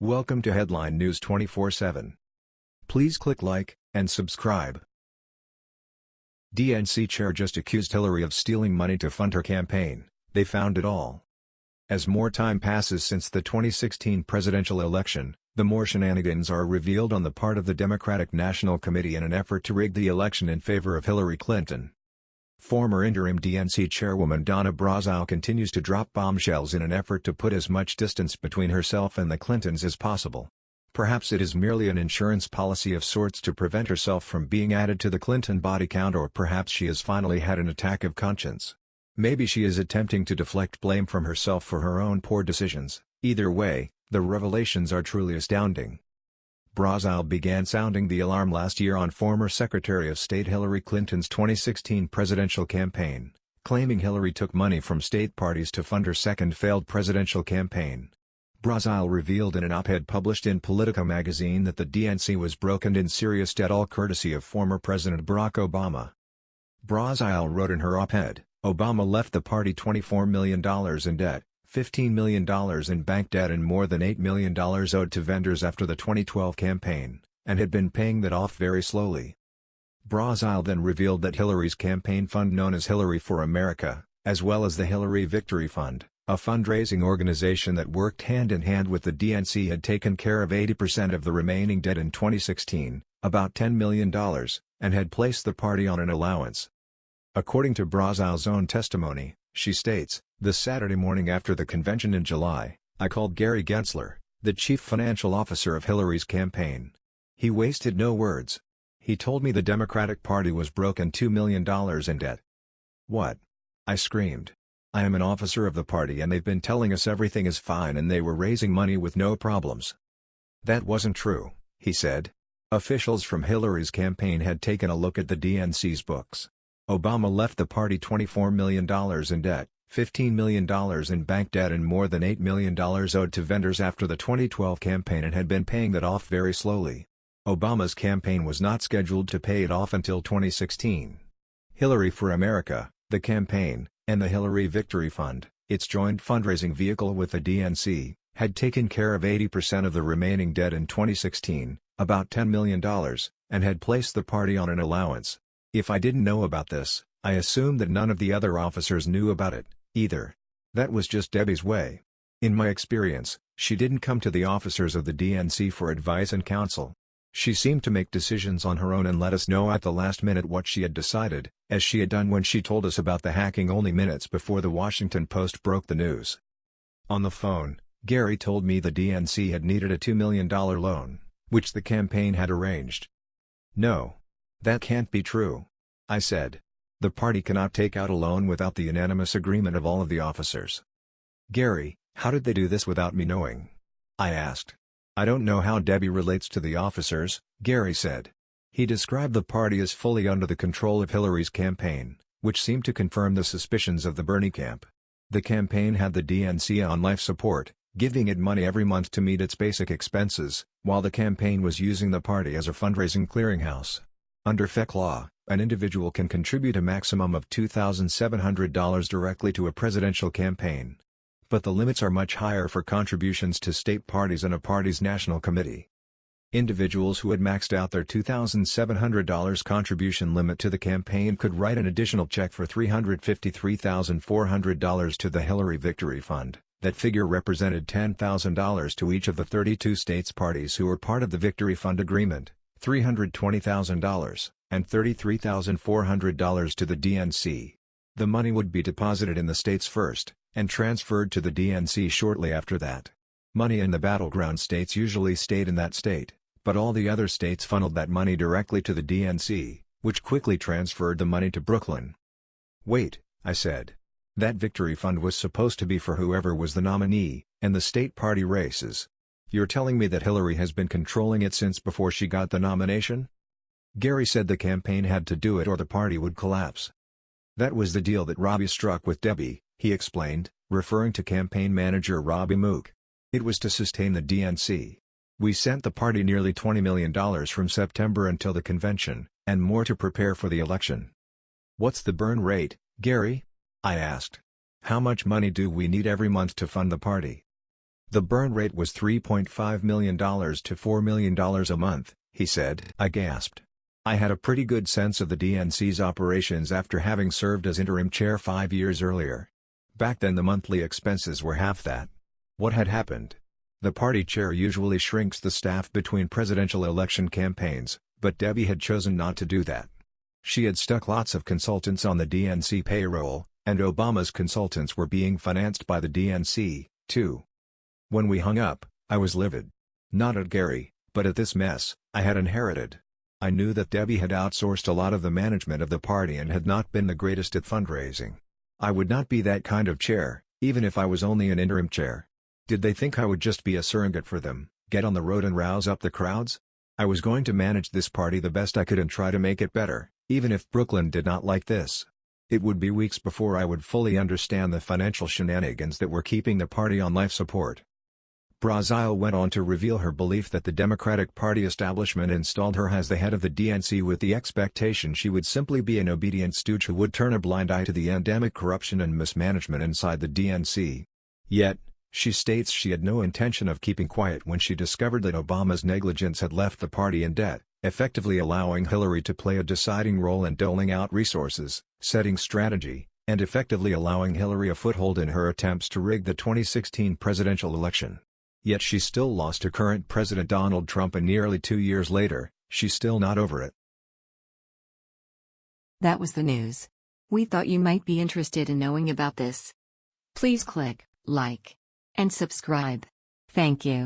Welcome to Headline News 24/7. Please click like and subscribe. DNC chair just accused Hillary of stealing money to fund her campaign. They found it all. As more time passes since the 2016 presidential election, the more shenanigans are revealed on the part of the Democratic National Committee in an effort to rig the election in favor of Hillary Clinton. Former interim DNC chairwoman Donna Brazile continues to drop bombshells in an effort to put as much distance between herself and the Clintons as possible. Perhaps it is merely an insurance policy of sorts to prevent herself from being added to the Clinton body count or perhaps she has finally had an attack of conscience. Maybe she is attempting to deflect blame from herself for her own poor decisions. Either way, the revelations are truly astounding. Brazile began sounding the alarm last year on former Secretary of State Hillary Clinton's 2016 presidential campaign, claiming Hillary took money from state parties to fund her second failed presidential campaign. Brazile revealed in an op-ed published in Politico magazine that the DNC was broke and in serious debt all courtesy of former President Barack Obama. Brazile wrote in her op-ed, Obama left the party $24 million in debt, $15 million in bank debt and more than $8 million owed to vendors after the 2012 campaign, and had been paying that off very slowly. Brazile then revealed that Hillary's campaign fund known as Hillary for America, as well as the Hillary Victory Fund, a fundraising organization that worked hand-in-hand -hand with the DNC had taken care of 80% of the remaining debt in 2016, about $10 million, and had placed the party on an allowance. According to Brazile's own testimony, she states, the Saturday morning after the convention in July, I called Gary Gensler, the chief financial officer of Hillary's campaign. He wasted no words. He told me the Democratic Party was broke and $2 million in debt. What? I screamed. I am an officer of the party and they've been telling us everything is fine and they were raising money with no problems. That wasn't true, he said. Officials from Hillary's campaign had taken a look at the DNC's books. Obama left the party $24 million in debt. $15 million in bank debt and more than $8 million owed to vendors after the 2012 campaign and had been paying that off very slowly. Obama's campaign was not scheduled to pay it off until 2016. Hillary for America, the campaign, and the Hillary Victory Fund, its joint fundraising vehicle with the DNC, had taken care of 80% of the remaining debt in 2016, about $10 million, and had placed the party on an allowance. If I didn't know about this, I assumed that none of the other officers knew about it either. That was just Debbie's way. In my experience, she didn't come to the officers of the DNC for advice and counsel. She seemed to make decisions on her own and let us know at the last minute what she had decided, as she had done when she told us about the hacking only minutes before the Washington Post broke the news. On the phone, Gary told me the DNC had needed a $2 million loan, which the campaign had arranged. No. That can't be true. I said. The party cannot take out a loan without the unanimous agreement of all of the officers. Gary, how did they do this without me knowing? I asked. I don't know how Debbie relates to the officers, Gary said. He described the party as fully under the control of Hillary's campaign, which seemed to confirm the suspicions of the Bernie camp. The campaign had the DNC on life support, giving it money every month to meet its basic expenses, while the campaign was using the party as a fundraising clearinghouse. Under FEC law, an individual can contribute a maximum of $2,700 directly to a presidential campaign. But the limits are much higher for contributions to state parties and a party's national committee. Individuals who had maxed out their $2,700 contribution limit to the campaign could write an additional check for $353,400 to the Hillary Victory Fund. That figure represented $10,000 to each of the 32 states parties who were part of the Victory Fund agreement, $320,000 and $33,400 to the DNC. The money would be deposited in the states first, and transferred to the DNC shortly after that. Money in the battleground states usually stayed in that state, but all the other states funneled that money directly to the DNC, which quickly transferred the money to Brooklyn. Wait, I said. That victory fund was supposed to be for whoever was the nominee, and the state party races. You're telling me that Hillary has been controlling it since before she got the nomination? Gary said the campaign had to do it or the party would collapse. That was the deal that Robbie struck with Debbie, he explained, referring to campaign manager Robbie Mook. It was to sustain the DNC. We sent the party nearly $20 million from September until the convention, and more to prepare for the election. What's the burn rate, Gary? I asked. How much money do we need every month to fund the party? The burn rate was $3.5 million to $4 million a month, he said. I gasped. I had a pretty good sense of the DNC's operations after having served as interim chair five years earlier. Back then the monthly expenses were half that. What had happened? The party chair usually shrinks the staff between presidential election campaigns, but Debbie had chosen not to do that. She had stuck lots of consultants on the DNC payroll, and Obama's consultants were being financed by the DNC, too. When we hung up, I was livid. Not at Gary, but at this mess I had inherited. I knew that Debbie had outsourced a lot of the management of the party and had not been the greatest at fundraising. I would not be that kind of chair, even if I was only an interim chair. Did they think I would just be a surrogate for them, get on the road and rouse up the crowds? I was going to manage this party the best I could and try to make it better, even if Brooklyn did not like this. It would be weeks before I would fully understand the financial shenanigans that were keeping the party on life support. Brazile went on to reveal her belief that the Democratic Party establishment installed her as the head of the DNC with the expectation she would simply be an obedient stooge who would turn a blind eye to the endemic corruption and mismanagement inside the DNC. Yet, she states she had no intention of keeping quiet when she discovered that Obama's negligence had left the party in debt, effectively allowing Hillary to play a deciding role in doling out resources, setting strategy, and effectively allowing Hillary a foothold in her attempts to rig the 2016 presidential election. Yet she still lost to current President Donald Trump and nearly two years later, she's still not over it. That was the news. We thought you might be interested in knowing about this. Please click like and subscribe. Thank you.